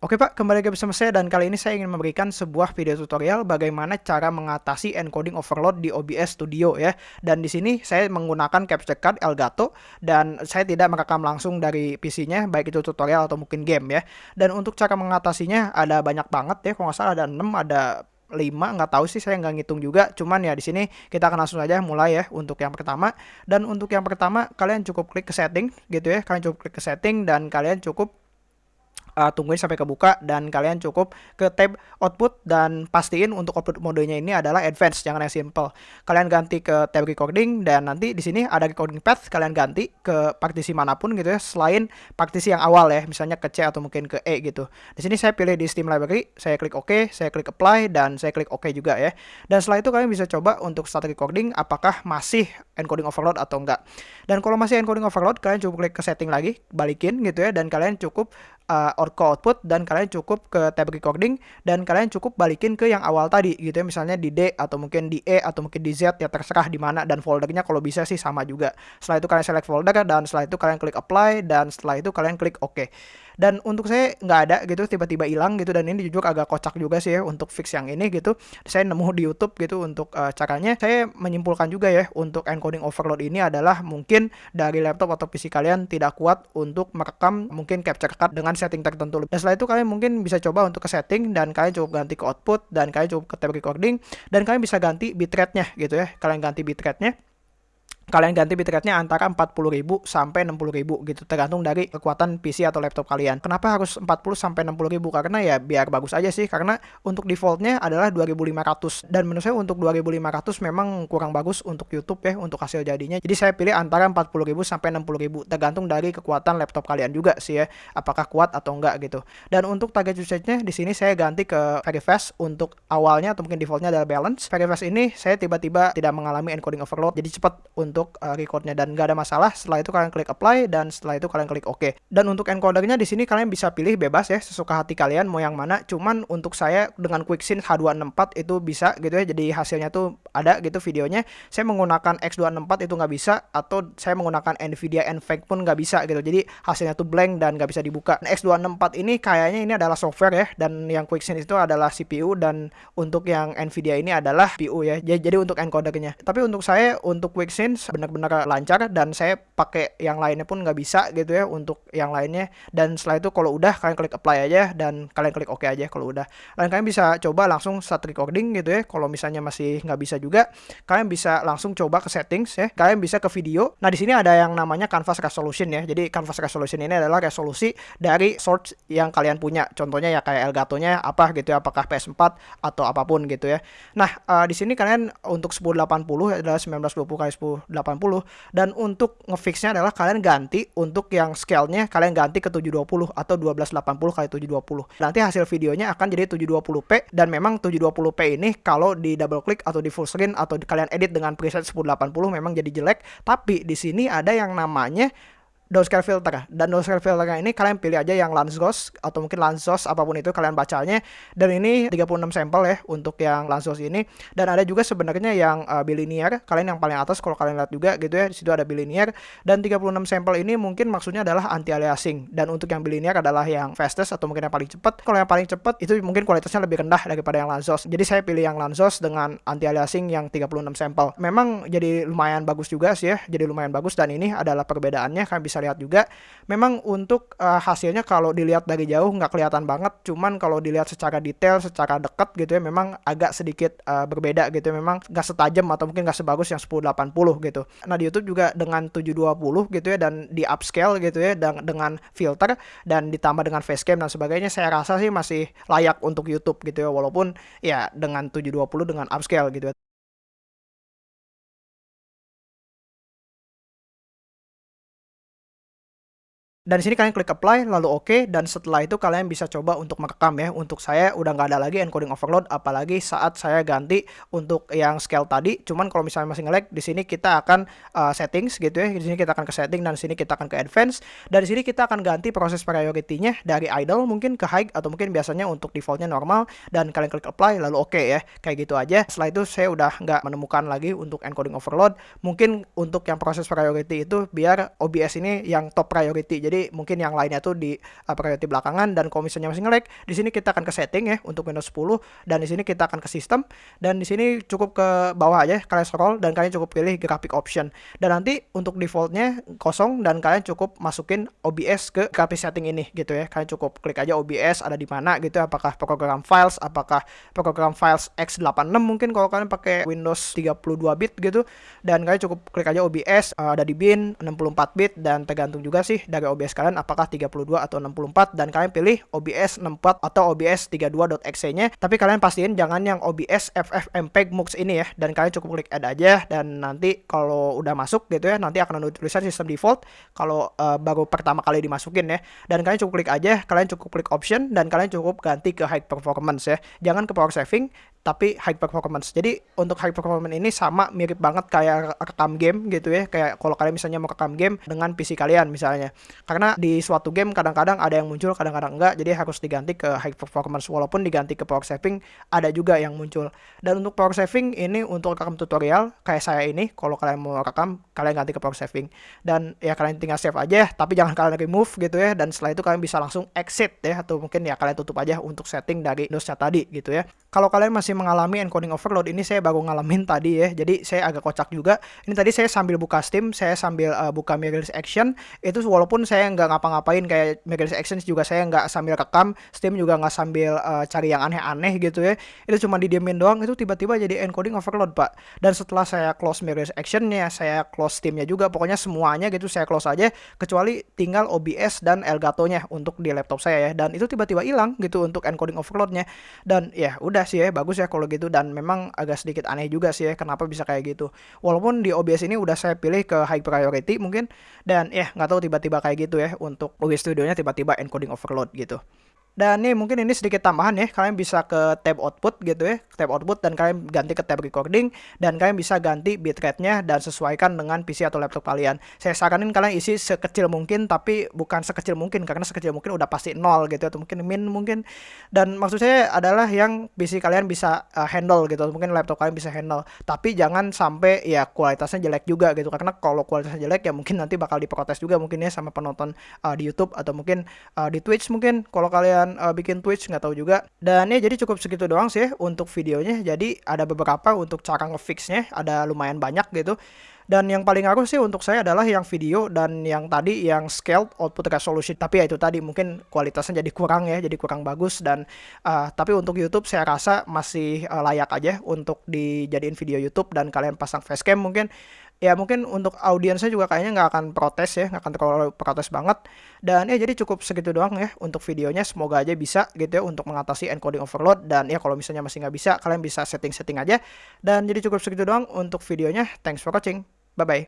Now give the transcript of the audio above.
Oke Pak, kembali lagi bersama saya dan kali ini saya ingin memberikan sebuah video tutorial bagaimana cara mengatasi encoding overload di OBS Studio ya. Dan di sini saya menggunakan capture card Elgato dan saya tidak merekam langsung dari PC-nya baik itu tutorial atau mungkin game ya. Dan untuk cara mengatasinya ada banyak banget ya, kalau nggak salah ada 6, ada 5 nggak tahu sih saya nggak ngitung juga cuman ya di sini kita akan langsung aja mulai ya untuk yang pertama dan untuk yang pertama kalian cukup klik ke setting gitu ya kalian cukup klik ke setting dan kalian cukup uh, tungguin sampai kebuka dan kalian cukup ke tab output dan pastiin untuk output modenya ini adalah advance jangan yang simple. Kalian ganti ke tab recording dan nanti di sini ada recording path kalian ganti ke partisi mana pun gitu ya selain partisi yang awal ya misalnya ke C atau mungkin ke E gitu. Di sini saya pilih di Steam Library, saya klik OK, saya klik apply dan saya klik OK juga ya. Dan setelah itu kalian bisa coba untuk start recording apakah masih encoding overload atau enggak. Dan kalau masih encoding overload kalian cukup klik ke setting lagi, balikin gitu ya dan kalian cukup uh, Orco output dan kalian cukup ke tab recording dan kalian cukup balikin ke yang awal tadi gitu ya misalnya di D atau mungkin di E atau mungkin di Z ya terserah di mana dan foldernya kalau bisa sih sama juga. Setelah itu kalian select folder dan setelah itu kalian klik apply dan setelah itu kalian klik OK dan untuk saya nggak ada gitu tiba-tiba hilang gitu. Dan ini jujur agak kocak juga sih ya untuk fix yang ini gitu. Saya nemu di YouTube gitu untuk uh, caranya. Saya menyimpulkan juga ya untuk encoding overload ini adalah mungkin dari laptop atau PC kalian tidak kuat untuk merekam mungkin capture card dengan setting tertentu dan setelah itu kalian mungkin bisa coba untuk ke setting dan kalian cukup ganti ke output dan kalian cukup ke tab recording dan kalian bisa ganti bitrate-nya gitu ya. Kalian ganti bitrate-nya kalian ganti bitrate-nya antara 40.000 sampai 60.000 gitu tergantung dari kekuatan PC atau laptop kalian. Kenapa harus 40 sampai 60.000? Karena ya biar bagus aja sih karena untuk defaultnya adalah 2500 dan menurut saya untuk 2500 memang kurang bagus untuk YouTube ya untuk hasil jadinya. Jadi saya pilih antara 40.000 sampai 60.000 tergantung dari kekuatan laptop kalian juga sih ya apakah kuat atau enggak gitu. Dan untuk target usage-nya di sini saya ganti ke very fast untuk awalnya atau mungkin defaultnya adalah balance. Very fast ini saya tiba-tiba tidak mengalami encoding overload jadi cepat untuk untuk uh, recordnya dan nggak ada masalah. Setelah itu kalian klik apply dan setelah itu kalian klik OK. Dan untuk encodernya di sini kalian bisa pilih bebas ya sesuka hati kalian mau yang mana. Cuman untuk saya dengan QuickSync H264 itu bisa gitu ya. Jadi hasilnya tuh ada gitu videonya. Saya menggunakan X264 itu nggak bisa atau saya menggunakan Nvidia NVENC pun nggak bisa gitu. Jadi hasilnya tuh blank dan nggak bisa dibuka. Nah, X264 ini kayaknya ini adalah software ya dan yang QuickSync itu adalah CPU dan untuk yang Nvidia ini adalah CPU ya. Jadi untuk encodernya. Tapi untuk saya untuk QuickSync benar-benar lancar dan saya pakai yang lainnya pun nggak bisa gitu ya untuk yang lainnya. Dan setelah itu kalau udah kalian klik apply aja dan kalian klik OK aja kalau udah. Dan kalian bisa coba langsung start recording gitu ya kalau misalnya masih nggak bisa juga kalian bisa langsung coba ke settings ya. Kalian bisa ke video. Nah di sini ada yang namanya canvas resolution ya. Jadi canvas resolution ini adalah resolusi dari source yang kalian punya. Contohnya ya kayak Elgato nya apa gitu ya apakah PS4 atau apa pun gitu ya. Nah uh, di sini kalian untuk 1080 adalah 1920 kali 1080 80 dan untuk ngefixnya adalah kalian ganti untuk yang scale-nya kalian ganti ke 720 atau 1280 kali 720. Nanti hasil videonya akan jadi 720p dan memang 720p ini kalau di double click atau di full screen atau kalian edit dengan preset 1080 memang jadi jelek, tapi di sini ada yang namanya downscale filter. Dan downscale filternya ini kalian pilih aja yang Lanzos atau mungkin Lanzos apa pun itu kalian bacanya. Dan ini 36 sampel ya untuk yang Lanzos ini. Dan ada juga sebenarnya yang uh, bilinear kalian yang paling atas kalau kalian lihat juga gitu ya di situ ada bilinear dan 36 sampel ini mungkin maksudnya adalah anti aliasing dan untuk yang bilinear adalah yang fastest atau mungkin yang paling cepat. Kalau yang paling cepat itu mungkin kualitasnya lebih rendah daripada yang Lanzos jadi saya pilih yang Lanzos dengan anti aliasing yang 36 sampel. Memang jadi lumayan bagus juga sih ya jadi lumayan bagus. Dan ini adalah perbedaannya kalian bisa lihat juga. Memang untuk uh, hasilnya kalau dilihat dari jauh nggak kelihatan banget. Cuman kalau dilihat secara detail secara dekat gitu ya memang agak sedikit uh, berbeda gitu ya. memang nggak setajam atau mungkin nggak sebagus yang 1080 gitu. Nah di YouTube juga dengan 720 gitu ya dan di upscale gitu ya dan dengan filter dan ditambah dengan facecam dan sebagainya saya rasa sih masih layak untuk YouTube gitu ya. Walaupun ya dengan 720 dengan upscale gitu ya Dan sini kalian klik apply lalu oke okay, dan setelah itu kalian bisa coba untuk merekam ya. Untuk saya udah nggak ada lagi encoding overload apalagi saat saya ganti untuk yang scale tadi. Cuman kalau misalnya masih ngelag di sini kita akan uh, settings gitu ya. Di sini kita akan ke setting dan di sini kita akan ke advance. Dan di sini kita akan ganti proses priority-nya dari idle mungkin ke high atau mungkin biasanya untuk defaultnya normal dan kalian klik apply lalu oke okay ya. Kayak gitu aja. Setelah itu saya udah nggak menemukan lagi untuk encoding overload. Mungkin untuk yang proses priority itu biar OBS ini yang top priority. Jadi mungkin yang lainnya tuh di uh, priority belakangan dan kalau misalnya masih nge-lag di sini kita akan ke setting ya untuk Windows 10 dan di sini kita akan ke sistem dan di sini cukup ke bawah aja kalian scroll dan kalian cukup pilih graphic option. Dan nanti untuk defaultnya kosong dan kalian cukup masukin OBS ke graphic setting ini gitu ya. Kalian cukup klik aja OBS ada di mana gitu apakah program files apakah program files x86 mungkin kalau kalian pakai Windows 32 bit gitu. Dan kalian cukup klik aja OBS uh, ada di bin 64 bit dan tergantung juga sih dari OBS kalian apakah 32 atau 64 dan kalian pilih OBS 64 atau OBS 32.exe nya. Tapi kalian pastiin jangan yang OBS FFmpeg MUX ini ya dan kalian cukup klik add aja dan nanti kalau udah masuk gitu ya nanti akan ada tulisan sistem default kalau uh, baru pertama kali dimasukin ya. Dan kalian cukup klik aja kalian cukup klik option dan kalian cukup ganti ke high performance ya. Jangan ke power saving tapi high performance. Jadi untuk high performance ini sama mirip banget kayak rekam game gitu ya. Kayak kalau kalian misalnya mau rekam game dengan PC kalian misalnya. Karena di suatu game kadang-kadang ada yang muncul, kadang-kadang enggak. Jadi harus diganti ke high performance walaupun diganti ke power saving ada juga yang muncul. Dan untuk power saving ini untuk rekam tutorial kayak saya ini kalau kalian mau rekam kalian ganti ke power saving. Dan ya kalian tinggal save aja tapi jangan kalian remove gitu ya dan setelah itu kalian bisa langsung exit ya atau mungkin ya kalian tutup aja untuk setting dari Windows tadi gitu ya. Kalau kalian masih mengalami encoding overload, ini saya baru ngalamin tadi ya. Jadi saya agak kocak juga. Ini tadi saya sambil buka Steam, saya sambil uh, buka Mirrorless Action. Itu walaupun saya nggak ngapa-ngapain kayak Mirrorless Action juga saya nggak sambil rekam, Steam juga nggak sambil uh, cari yang aneh-aneh gitu ya. Itu cuma didiemin doang, itu tiba-tiba jadi encoding overload pak. Dan setelah saya close Mirrorless Actionnya, saya close Steamnya juga. Pokoknya semuanya gitu saya close aja, kecuali tinggal OBS dan Elgato-nya untuk di laptop saya ya. Dan itu tiba-tiba hilang gitu untuk encoding overloadnya. Dan ya udah sih ya bagus ya kalau gitu dan memang agak sedikit aneh juga sih ya kenapa bisa kayak gitu walaupun di OBS ini udah saya pilih ke high priority mungkin dan ya nggak tahu tiba-tiba kayak gitu ya untuk OBS studionya tiba-tiba encoding overload gitu dan nih mungkin ini sedikit tambahan ya, kalian bisa ke tab output gitu ya, tab output dan kalian ganti ke tab recording dan kalian bisa ganti bitrate-nya dan sesuaikan dengan PC atau laptop kalian. Saya saranin kalian isi sekecil mungkin tapi bukan sekecil mungkin karena sekecil mungkin udah pasti nol gitu atau mungkin min mungkin. Dan maksud saya adalah yang PC kalian bisa uh, handle gitu, mungkin laptop kalian bisa handle. Tapi jangan sampai ya kualitasnya jelek juga gitu karena kalau kualitasnya jelek ya mungkin nanti bakal diprotes juga mungkin ya sama penonton uh, di YouTube atau mungkin uh, di Twitch mungkin kalau kalian uh, bikin Twitch nggak tahu juga. Dan ya jadi cukup segitu doang sih untuk videonya. Jadi ada beberapa untuk cara ngefixnya, ada lumayan banyak gitu. Dan yang paling ngaruh sih untuk saya adalah yang video dan yang tadi yang scaled output resolution. Tapi ya itu tadi mungkin kualitasnya jadi kurang ya, jadi kurang bagus dan uh, tapi untuk YouTube saya rasa masih uh, layak aja untuk dijadiin video YouTube dan kalian pasang facecam mungkin ya mungkin untuk audiensnya juga kayaknya nggak akan protes ya nggak akan terlalu protes banget. Dan ya jadi cukup segitu doang ya untuk videonya. Semoga aja bisa gitu ya untuk mengatasi encoding overload. Dan ya kalau misalnya masih nggak bisa kalian bisa setting-setting aja. Dan jadi cukup segitu doang untuk videonya. Thanks for watching. Bye bye